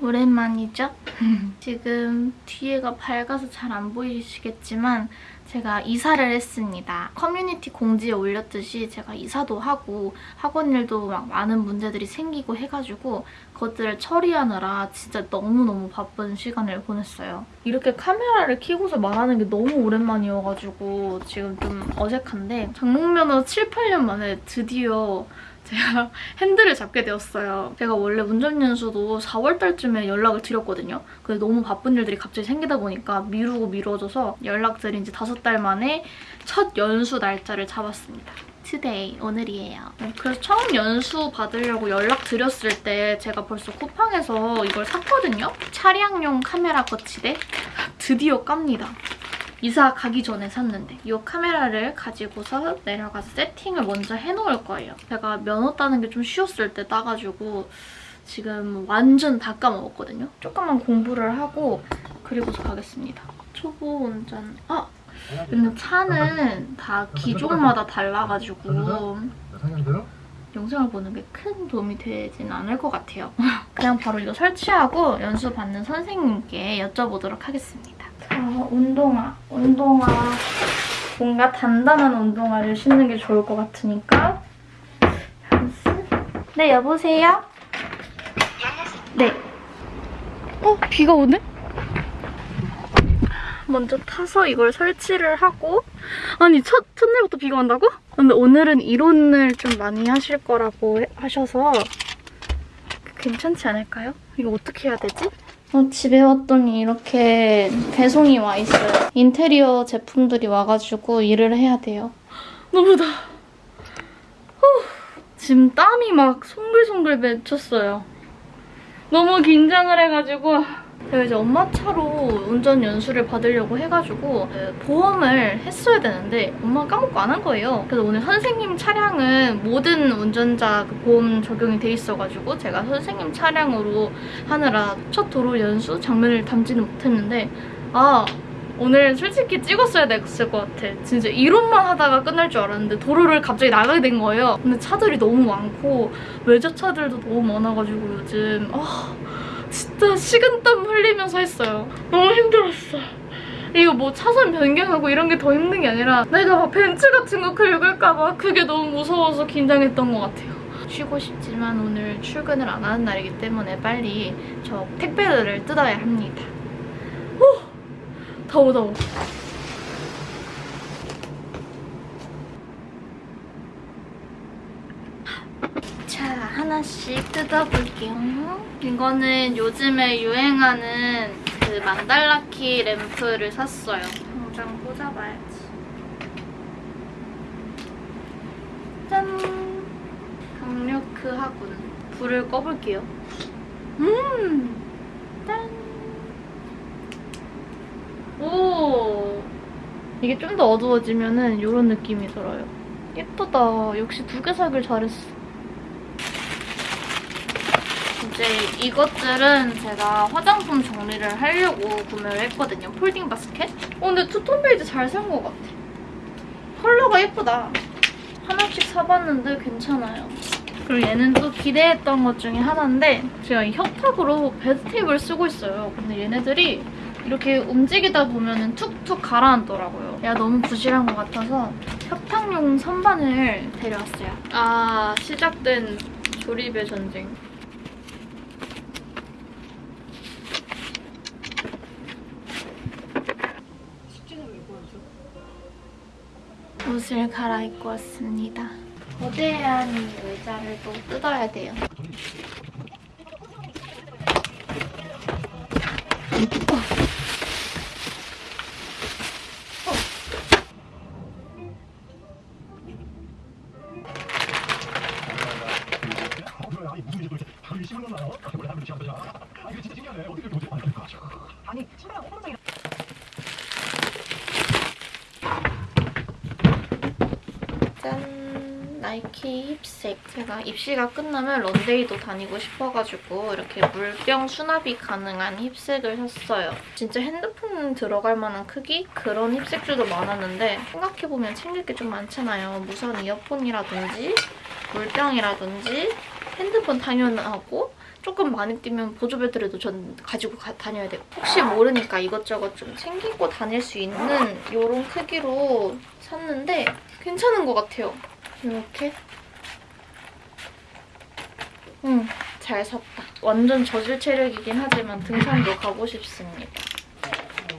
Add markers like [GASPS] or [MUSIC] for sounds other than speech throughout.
오랜만이죠? [LAUGHS] 지금 뒤에가 밝아서 잘 안 보이시겠지만 제가 이사를 했습니다. 커뮤니티 공지에 올렸듯이 제가 이사도 하고 학원 일도 막 많은 문제들이 생기고 해가지고 그것들을 처리하느라 진짜 너무너무 바쁜 시간을 보냈어요. 이렇게 카메라를 켜고서 말하는 게 너무 오랜만이어가지고 지금 좀 어색한데 장롱면허 7, 8년 만에 드디어 제가 [LAUGHS] 핸들을 잡게 되었어요. 제가 원래 운전연수도 4월달쯤에 연락을 드렸거든요. 근데 너무 바쁜 일들이 갑자기 생기다 보니까 미루고 미뤄져서 연락드린 지 5달 만에 첫 연수 날짜를 잡았습니다. today, 오늘이에요. 네, 그래서 처음 연수 받으려고 연락드렸을 때 제가 벌써 쿠팡에서 이걸 샀거든요? 차량용 카메라 거치대? 드디어 깝니다. 이사 가기 전에 샀는데 이 카메라를 가지고서 내려가서 세팅을 먼저 해놓을 거예요. 제가 면허 따는 게 좀 쉬웠을 때 따가지고 지금 완전 다 까먹었거든요. 조금만 공부를 하고 그리고서 가겠습니다. 초보 운전... 아! 근데 차는 다 기종마다 달라가지고 영상을 보는 게 큰 도움이 되진 않을 것 같아요. [LAUGHS] 그냥 바로 이거 설치하고 연수 받는 선생님께 여쭤보도록 하겠습니다. 자, 운동화. 운동화. 뭔가 단단한 운동화를 신는 게 좋을 것 같으니까. 네, 여보세요? 네. 어, 비가 오네? 먼저 타서 이걸 설치를 하고 아니 첫, 첫날부터 비가 온다고? 근데 오늘은 이론을 좀 많이 하실 거라고 해- 하셔서 괜찮지 않을까요? 이거 어떻게 해야 되지? 어, 집에 왔더니 이렇게 배송이 와 있어요. 인테리어 제품들이 와가지고 일을 해야 돼요. 너무. 후, 지금 땀이 막 송글송글 맺혔어요. 너무 긴장을 해가지고 제가 이제 엄마 차로 운전 연수를 받으려고 해가지고 그 보험을 했어야 되는데 엄마가 까먹고 안 한 거예요. 그래서 오늘 선생님 차량은 모든 운전자 그 보험 적용이 돼 있어가지고 제가 선생님 차량으로 하느라 첫 도로 연수 장면을 담지는 못했는데 아 오늘 솔직히 찍었어야 됐을 것 같아. 진짜 이론만 하다가 끝날 줄 알았는데 도로를 갑자기 나가게 된 거예요. 근데 차들이 너무 많고 외제차들도 너무 많아가지고 요즘 아 진짜 식은땀 흘리면서 했어요. 너무 힘들었어. 이거 뭐 차선 변경하고 이런 게 더 힘든 게 아니라 내가 막 벤츠 같은 거 긁을까 봐 그게 너무 무서워서 긴장했던 것 같아요. 쉬고 싶지만 오늘 출근을 안 하는 날이기 때문에 빨리 저 택배들을 뜯어야 합니다. 오! 더워 더워. 자, 하나씩 뜯어볼게요. 이거는 요즘에 유행하는 그 만달라키 램프를 샀어요. 당장 꽂아봐야지. 짠! 강력크 하군. 불을 꺼볼게요. 음! 짠! 오! 이게 좀 더 어두워지면은 이런 느낌이 들어요. 예쁘다. 역시 두 개 사길 잘했어. 이제 이것들은 제가 화장품 정리를 하려고 구매를 했거든요. 폴딩 바스켓. 어, 근데 투톤 베이지 잘 산 것 같아. 컬러가 예쁘다. 하나씩 사봤는데 괜찮아요. 그리고 얘는 또 기대했던 것 중에 하나인데 제가 이 협탁으로 베드테이블 쓰고 있어요. 근데 얘네들이 이렇게 움직이다 보면 툭툭 가라앉더라고요. 얘가 너무 부실한 것 같아서 협탁용 선반을 데려왔어요. 아, 시작된 조립의 전쟁. 옷을 갈아입고 왔습니다. 거대한 이 의자를 또 뜯어야 돼요. 힙색. 제가 입시가 끝나면 런데이도 다니고 싶어가지고 이렇게 물병 수납이 가능한 힙색을 샀어요. 진짜 핸드폰 들어갈 만한 크기? 그런 힙색들도 많았는데 생각해보면 챙길 게 좀 많잖아요. 무선 이어폰이라든지 물병이라든지 핸드폰 당연하고 조금 많이 뛰면 보조배들에도 전 가지고 가- 다녀야 돼요. 혹시 모르니까 이것저것 좀 챙기고 다닐 수 있는 이런 크기로 샀는데 괜찮은 것 같아요. 이렇게. 응, 잘 샀다. 완전 저질 체력이긴 하지만 등산도 가고 싶습니다.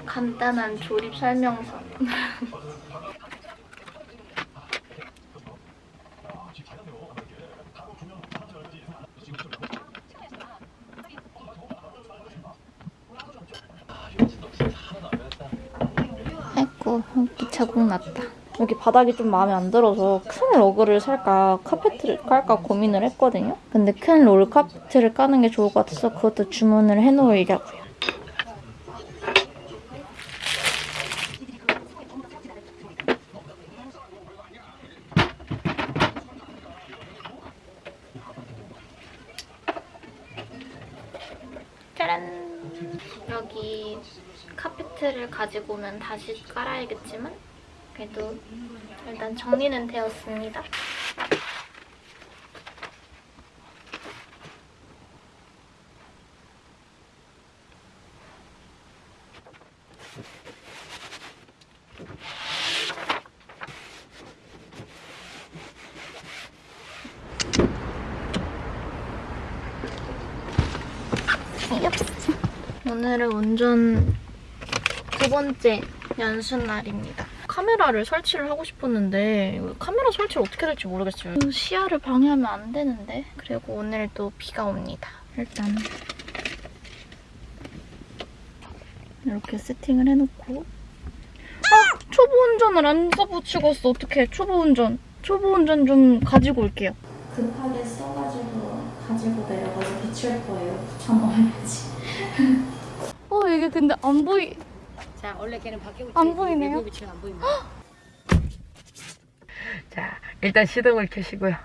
간단한 조립 설명서. [LAUGHS] 아이고 여기 자국 났다. 여기 바닥이 좀 마음에 안 들어서 큰 러그를 살까 카페트를 깔까 고민을 했거든요. 근데 큰 롤 카페트를 까는 게 좋을 것 같아서 그것도 주문을 해놓으려고요. 짜란! 여기 카페트를 가지고 오면 다시 깔아야겠지만 그래도 일단 정리는 되었습니다. 오늘은 운전 두 번째 연습 날입니다. 카메라를 설치를 하고 싶었는데 카메라 설치를 어떻게 될지 모르겠어요. 시야를 방해하면 안 되는데 그리고 오늘도 비가 옵니다. 일단 이렇게 세팅을 해놓고 아! 초보 운전을 안 써붙이고 왔어. 어떡해. 초보 운전. 초보 운전 좀 가지고 올게요. 급하게 써가지고 가지고 내려가서 붙일 거예요. 붙여넣어야지. 어 이게 근데 안 보이... 자, 원래 걔는 밖에 붙여 안 보이네요. 안 보입니다. [GASPS] 자, 일단 시동을 켜시고요.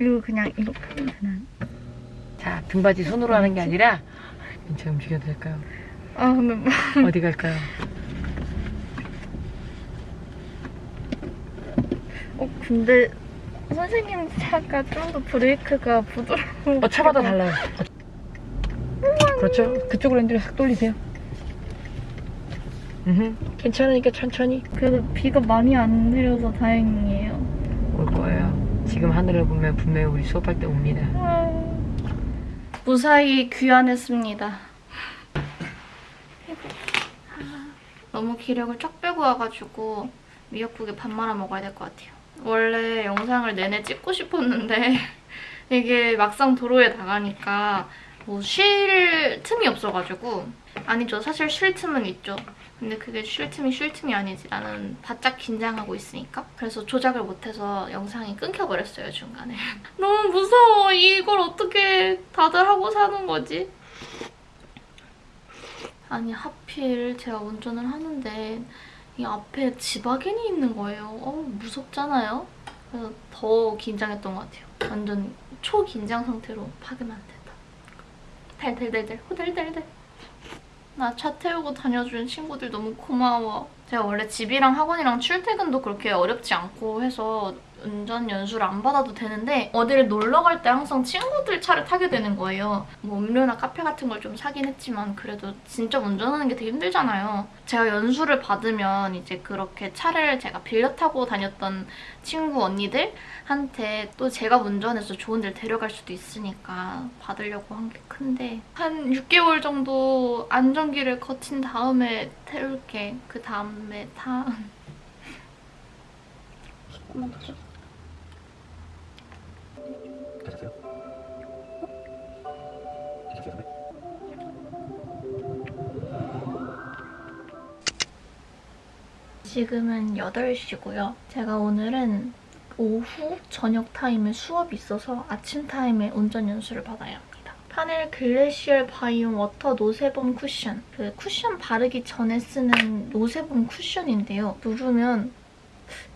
이거 그냥 이렇게 그냥 자, 등받이 손으로 하는 게 아니라 제가 움직여도 될까요? 아 근데 뭐 [LAUGHS] 어디 갈까요? 어 근데 선생님 차가 좀 더 브레이크가 부드러워 어, 차마다 달라요. 그렇죠? 그쪽으로 핸들을 싹 돌리세요. 음, 괜찮으니까 천천히. 그래도 비가 많이 안 내려서 다행이에요. 올 거예요. 지금 하늘을 보면 분명히 우리 수업할 때 옵니다. 무사히 귀환했습니다. 너무 기력을 쫙 빼고 와가지고 미역국에 밥 말아 먹어야 될 것 같아요. 원래 영상을 내내 찍고 싶었는데 [LAUGHS] 이게 막상 도로에 나가니까 뭐 쉴 틈이 없어가지고. 아니죠. 사실 쉴 틈은 있죠 근데 그게 쉴 틈이 쉴 틈이 아니지. 나는 바짝 긴장하고 있으니까. 그래서 조작을 못해서 영상이 끊겨버렸어요 중간에. [LAUGHS] 너무 무서워. 이걸 어떻게 다들 하고 사는 거지? 아니 하필 제가 운전을 하는데 이 앞에 지바겐이 있는 거예요. 어 무섭잖아요. 그래서 더 긴장했던 것 같아요. 완전 초긴장 상태로 파기만 안 된다. 달달달달 호달달달 나 차 태우고 다녀주는 친구들 너무 고마워. 제가 원래 집이랑 학원이랑 출퇴근도 그렇게 어렵지 않고 해서 운전 연수를 안 받아도 되는데 어디를 놀러 갈 때 항상 친구들 차를 타게 되는 거예요. 뭐 음료나 카페 같은 걸 좀 사긴 했지만 그래도 진짜 운전하는 게 되게 힘들잖아요. 제가 연수를 받으면 이제 그렇게 차를 제가 빌려 타고 다녔던 친구 언니들한테 또 제가 운전해서 좋은 데를 데려갈 수도 있으니까 받으려고 한 게 큰데 한 6개월 정도 안정기를 거친 다음에 태울게. 그 다음에 타... 맞 괜찮으세요, 선배? 지금은 8시고요. 제가 오늘은 오후 저녁 타임에 수업이 있어서 아침 타임에 운전 연수를 합니다. 파넬 글래시얼 바이옴 워터 노세범 쿠션. 그 쿠션 바르기 전에 쓰는 no sebum 쿠션인데요. 누르면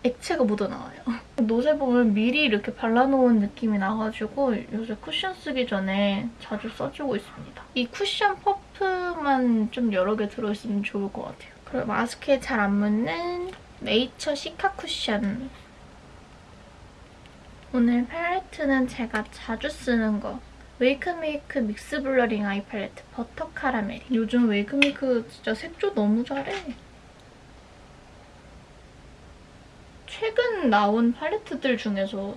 액체가 묻어나와요. [LAUGHS] no sebum을 미리 이렇게 발라놓은 느낌이 나가지고 요새 쿠션 쓰기 전에 자주 써주고 있습니다. 이 쿠션 퍼프만 좀 여러 개 들어있으면 좋을 것 같아요. 그리고 마스크에 잘 안 묻는 네이처 시카 쿠션. 오늘 팔레트는 제가 자주 쓰는 거 웨이크메이크 믹스 블러링 아이 팔레트 버터 카라멜. 요즘 웨이크메이크 진짜 색조 너무 잘해. 최근 나온 팔레트들 중에서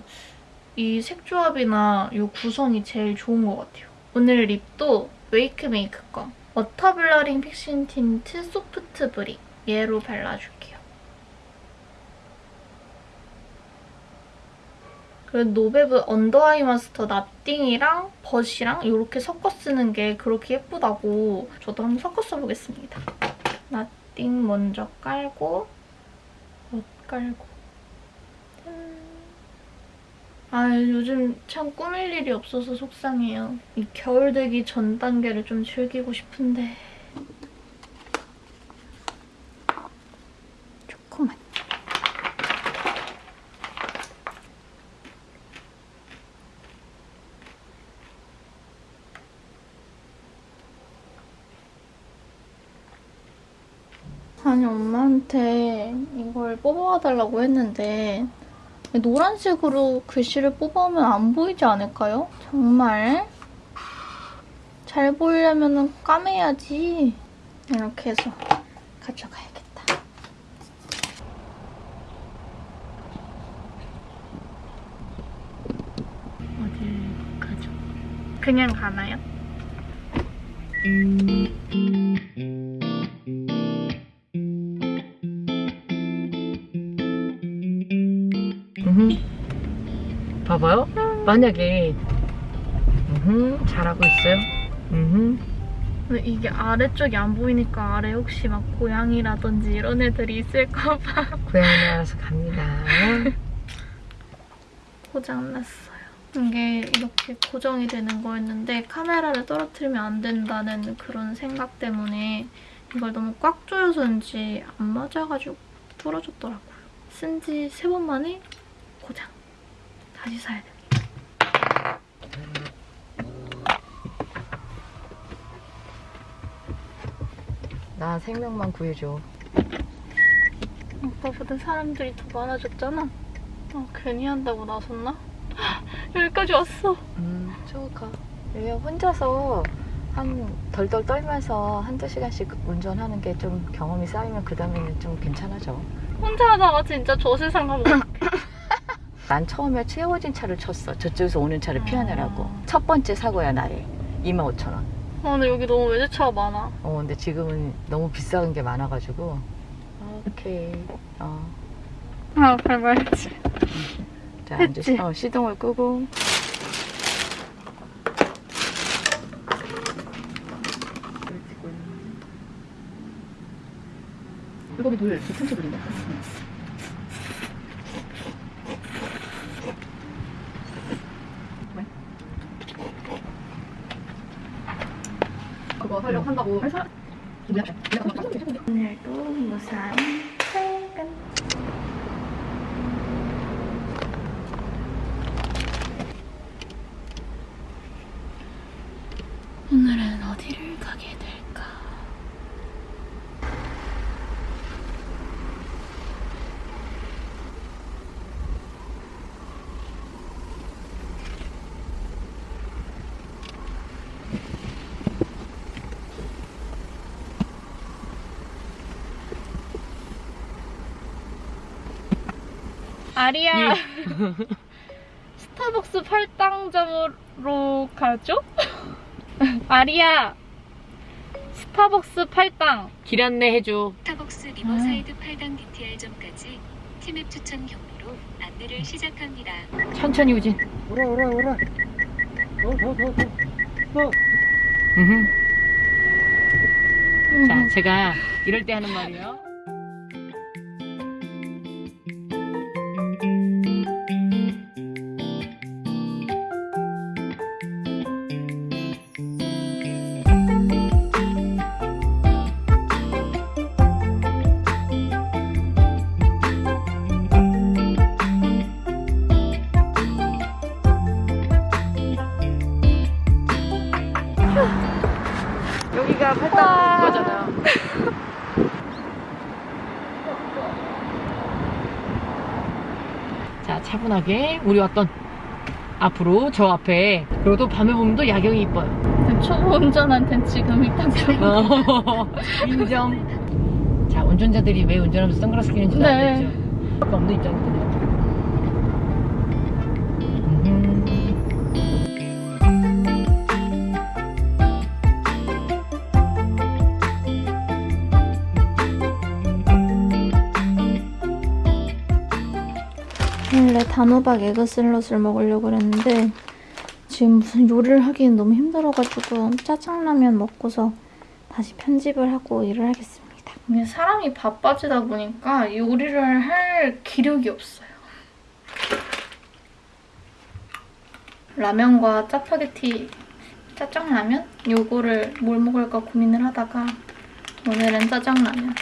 이 색조합이나 이 구성이 제일 좋은 것 같아요. 오늘 lip도 웨이크메이크 거. 워터 블러링 픽싱 틴트 소프트 브릭. 얘로 발라줄게요. 그리고 노베브 언더 아이 마스터 nothing이랑 but이랑 이렇게 섞어 쓰는 게 그렇게 예쁘다고 저도 한번 섞어 써보겠습니다. nothing 먼저 깔고 but 깔고 짠. 아 요즘 참 꾸밀 일이 없어서 속상해요. 이 겨울 되기 전 단계를 좀 즐기고 싶은데 조금만 아니 엄마한테 이걸 뽑아달라고 했는데 노란색으로 글씨를 뽑아오면 안 보이지 않을까요? 정말 잘 보이려면 까매야지 이렇게 해서 가져가야겠다 어딜 가죠? 그냥 가나요? 음. 봐봐요. 만약에 음, 잘하고 있어요. 음. 근데 이게 아래쪽이 안 보이니까 아래 혹시 막 고양이라든지 이런 애들이 있을까봐 고양이 [LAUGHS] 알아서 갑니다. 고장났어요. 이게 이렇게 고정이 되는 거였는데 카메라를 떨어뜨리면 안 된다는 그런 생각 때문에 이걸 너무 꽉 조여서인지 안 맞아가지고 부러졌더라고요. 쓴 지 세 번 만에. 다시 사야 됩니다. 나 생명만 구해줘. 오빠보다 사람들이 더 많아졌잖아. 어, 괜히 한다고 나섰나? [LAUGHS] 여기까지 왔어. 음, 좋을까. 얘 혼자서 한 덜덜 떨면서 한두 시간씩 운전하는 게 좀 경험이 쌓이면 그 다음에는 좀 괜찮아져. 혼자 하다가 진짜 저 세상 가면. 난 처음에 채워진 차를 쳤어. 저쪽에서 오는 차를 피하느라고. 아. 첫 번째 사고야, 나의. 25,000원. 아, 근데 여기 너무 외제차가 많아. 어, 근데 지금은 너무 비싼 게 많아가지고. 오케이. 어. 아, 밟아야지. 자, 했지? 이제 어, 시동을 끄고. 물고기 돌 괜찮게 돌린다. 그거 하려고 한다고 뭐야? 오늘도 무사히 퇴근. 오늘은 어디를 가게 될까? 아리야 [LAUGHS] 스타벅스 팔당점으로 가죠? [LAUGHS] 아리야 스타벅스 팔당 길 안내 해줘. 스타벅스 리버사이드 팔당 DTR점까지 티맵 추천 경로로 안내를 시작합니다. 천천히 우진. 오라 오라 오라. 더더더더 음흠. 자, 제가 이럴 때 하는 말이에요. 차분하게 우리 왔던 앞으로 저 앞에 그리고 또 밤에 보면 또 야경이 이뻐요. 초보 운전한테는 지금 일단 좀 [LAUGHS] 어, 인정. 자 운전자들이 왜 운전하면서 선글라스 끼는지 네. 알겠죠? 아까 없는 입장이거든요 단호박 에그 샐러드를 먹으려고 그랬는데 지금 무슨 요리를 하기는 너무 힘들어가지고 짜장라면 먹고서 다시 편집을 하고 일을 하겠습니다. 사람이 바빠지다 보니까 요리를 할 기력이 없어요. 라면과 짜파게티 짜장라면? 요거를 뭘 먹을까 고민을 하다가 오늘은 짜장라면.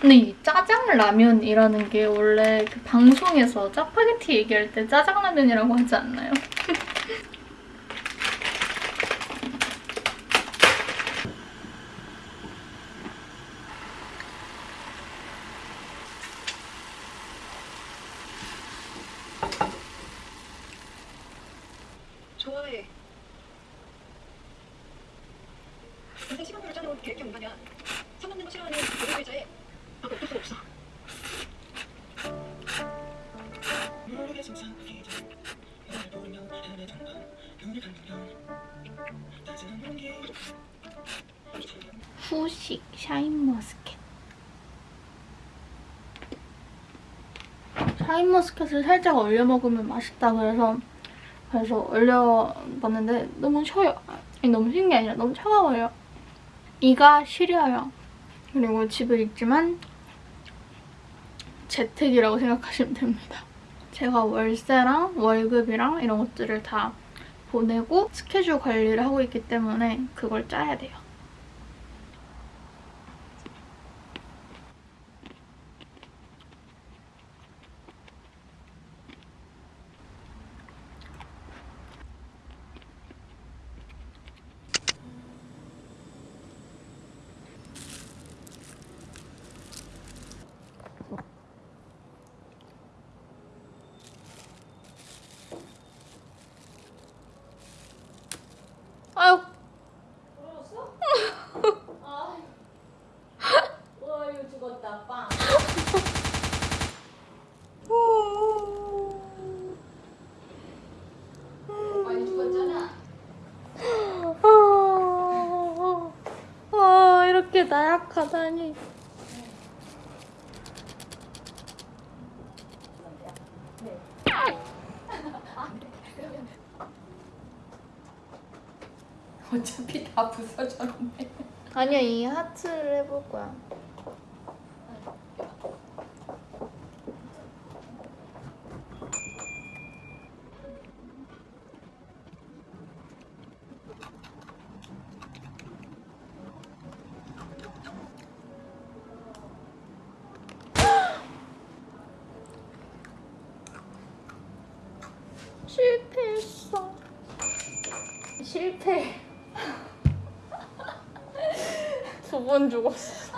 근데 이 짜장라면이라는 게 원래 그 방송에서 짜파게티 얘기할 때 짜장라면이라고 하지 않나요? 후식 샤인머스켓. 샤인머스켓을 살짝 얼려 먹으면 맛있다 그래서 그래서 얼려봤는데 너무 쉬어요. 아니 너무 쉬운 게 아니라 너무 차가워요. 이가 시려요. 그리고 집에 있지만 재택이라고 생각하시면 됩니다. 제가 월세랑 월급이랑 이런 것들을 다 보내고 스케줄 관리를 하고 있기 때문에 그걸 짜야 돼요 아유. 아, 아, 나약하다니. 어차피 다 부서졌네 아니야, 이 하트를 해볼 거야. 실패했어. 실패. 두번 죽었어.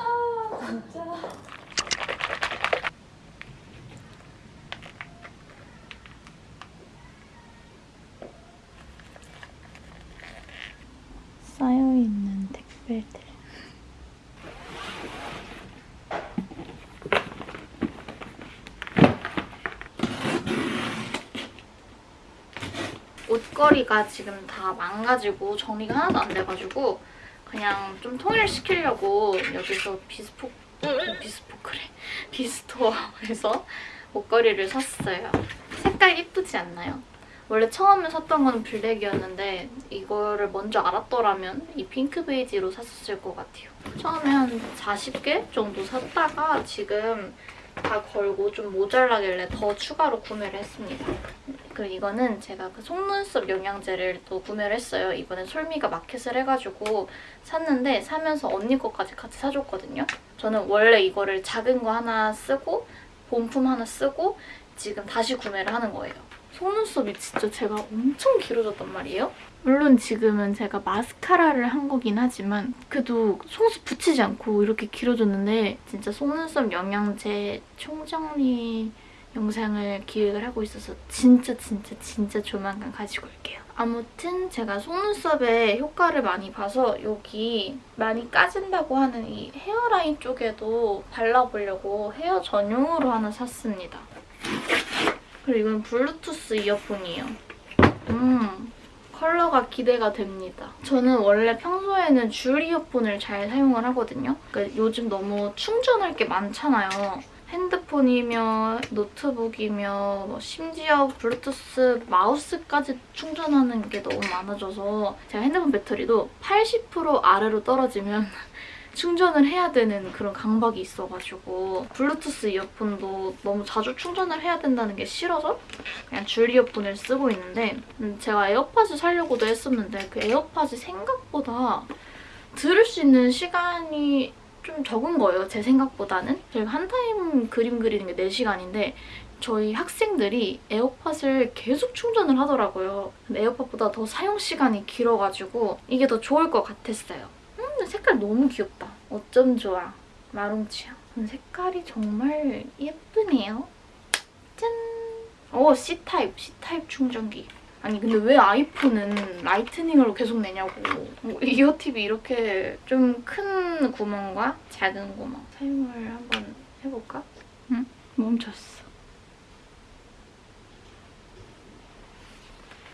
쌓여있는 택배들. 옷걸이가 지금 다 망가지고 정리가 하나도 안 돼가지고 그냥 좀 통일시키려고 여기서 비스포 어, 비스포크래 [LAUGHS] 비스토어에서 옷걸이를 샀어요. 색깔 이쁘지 않나요? 원래 처음에 샀던 건 블랙이었는데 이거를 먼저 알았더라면 이 핑크 베이지로 샀었을 것 같아요. 처음에 한 40개 정도 샀다가 지금 다 걸고 좀 모자라길래 더 추가로 구매를 했습니다. 그리고 이거는 제가 그 속눈썹 영양제를 또 구매를 했어요. 이번에 솔미가 마켓을 해가지고 샀는데 사면서 언니 거까지 같이 사줬거든요. 저는 원래 이거를 작은 거 하나 쓰고 본품 하나 쓰고 지금 다시 구매를 하는 거예요. 속눈썹이 진짜 제가 엄청 길어졌단 말이에요. 물론 지금은 제가 마스카라를 한 거긴 하지만 그래도 속눈썹 붙이지 않고 이렇게 길어졌는데 진짜 속눈썹 영양제 총정리 영상을 기획을 하고 있어서 진짜 진짜 진짜 조만간 가지고 올게요. 아무튼 제가 속눈썹에 효과를 많이 봐서 여기 많이 까진다고 하는 이 헤어라인 쪽에도 발라보려고 헤어 전용으로 하나 샀습니다. 그리고 이건 블루투스 이어폰이에요. 음, 컬러가 기대가 됩니다. 저는 원래 평소에는 줄 이어폰을 잘 사용을 하거든요. 그러니까 요즘 너무 충전할 게 많잖아요. 핸드폰이며 노트북이며 뭐 심지어 블루투스 마우스까지 충전하는 게 너무 많아져서 제가 핸드폰 배터리도 80% 아래로 떨어지면 [LAUGHS] 충전을 해야 되는 그런 강박이 있어가지고 블루투스 이어폰도 너무 자주 충전을 해야 된다는 게 싫어서 그냥 줄 이어폰을 쓰고 있는데 음, 제가 에어팟을 사려고도 했었는데 그 에어팟이 생각보다 들을 수 있는 시간이 좀 적은 거예요. 제 생각보다는. 제가 한 타임 그림 그리는 게 4시간인데 저희 학생들이 에어팟을 계속 충전을 하더라고요. AirPod보다 더 사용 시간이 길어가지고 이게 더 좋을 것 같았어요. 음, 색깔 너무 귀엽다. 어쩜 좋아. 마롱치야. 음, 색깔이 정말 예쁘네요. 짠! 오, C타입, C타입 충전기. 아니 근데 왜 iPhone은 Lightning으로 계속 내냐고. 뭐, ear tip이 이렇게 좀 큰 구멍과 작은 구멍 사용을 한번 해볼까? 응? 멈췄어.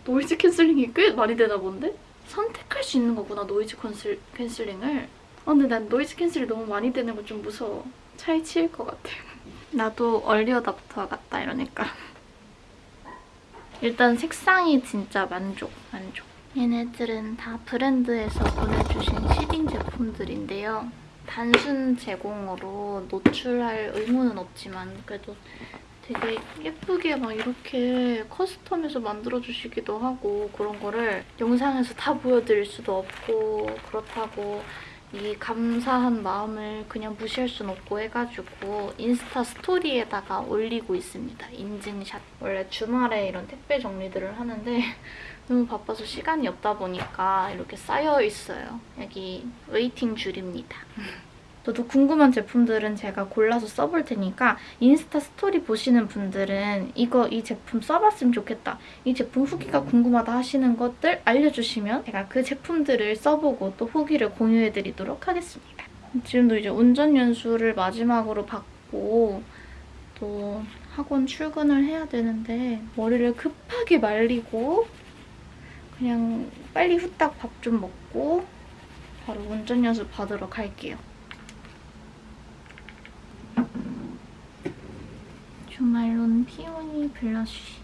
noise canceling이 꽤 많이 되나 본데? 선택할 수 있는 거구나, noise cancel, canceling을. 어, 근데 난 noise cancel이 너무 많이 되는 거 좀 무서워. 차에 치일 것 같아. 나도 early adopter 같다, 이러니까. 일단 색상이 진짜 만족, 만족. 얘네들은 다 브랜드에서 보내주신 시딩 제품들인데요. 단순 제공으로 노출할 의무는 없지만 그래도 되게 예쁘게 막 이렇게 커스텀해서 만들어주시기도 하고 그런 거를 영상에서 다 보여드릴 수도 없고 그렇다고 이 감사한 마음을 그냥 무시할 순 없고 해가지고 인스타 스토리에다가 올리고 있습니다. 인증샷. 원래 주말에 이런 택배 정리들을 하는데 [LAUGHS] 너무 바빠서 시간이 없다 보니까 이렇게 쌓여 있어요. 여기 waiting 줄입니다. [LAUGHS] 저도 궁금한 제품들은 제가 골라서 써볼 테니까 Insta story 보시는 분들은 이거 이 제품 써봤으면 좋겠다. 이 제품 후기가 궁금하다 하시는 것들 알려주시면 제가 그 제품들을 써보고 또 후기를 공유해드리도록 하겠습니다. 지금도 이제 운전 연수를 마지막으로 받고 또 학원 출근을 해야 되는데 머리를 급하게 말리고 그냥 빨리 후딱 밥 좀 먹고 바로 운전 연수 받으러 갈게요. 주말론 피오니 블러쉬.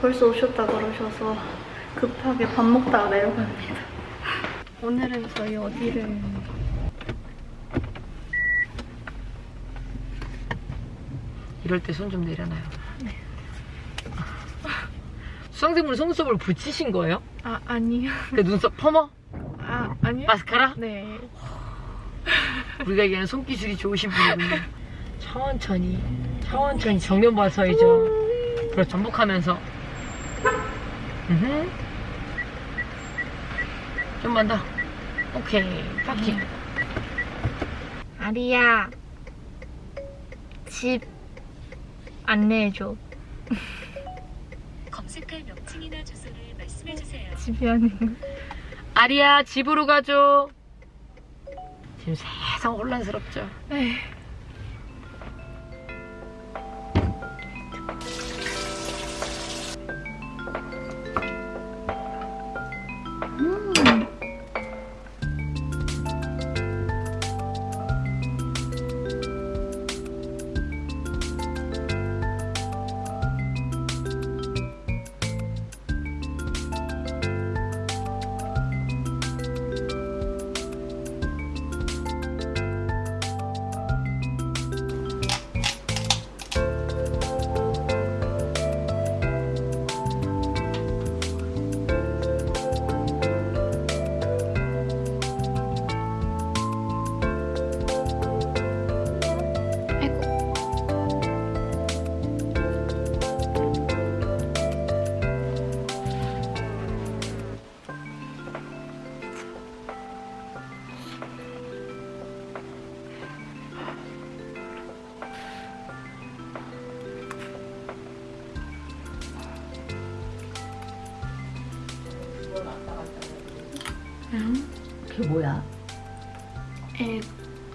벌써 오셨다 그러셔서 급하게 밥 먹다가 내려갑니다. 오늘은 저희 어디를 이럴 때 손 좀 내려놔요. 수강생분 속눈썹을 붙이신 거예요? 아 아니요. 그 눈썹 퍼머? 아 아니요. 마스카라? 네. 우리가 얘기하는 손기술이 좋으신 분이군요. 천천히, 천천히 정면 봐서이죠. 반복하면서. 음흠. 좀만 더. 오케이. 파킹. 아리야. 집 안내해줘. [LAUGHS] 검색할 명칭이나 주소를 말씀해 주세요. 집이 아닌 아리야, 집으로 가죠. 지금 세상 혼란스럽죠. 에이. 그게 뭐야? 에,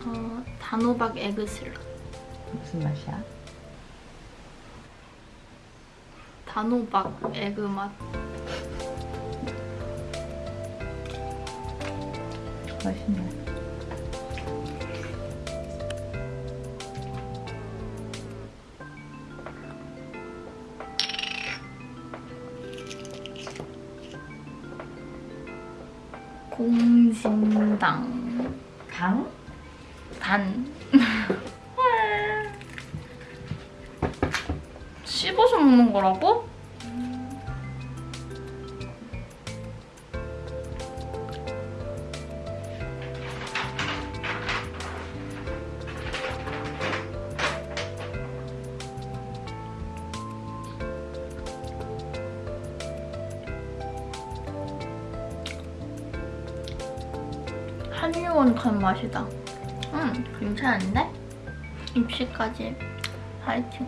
어, 단호박 에그슬. 무슨 맛이야? 단호박 에그 맛. 공진당. 당? 단. [LAUGHS] 씹어서 먹는 거라고? 맛이다. 음, 괜찮은데? 입시까지. 화이팅.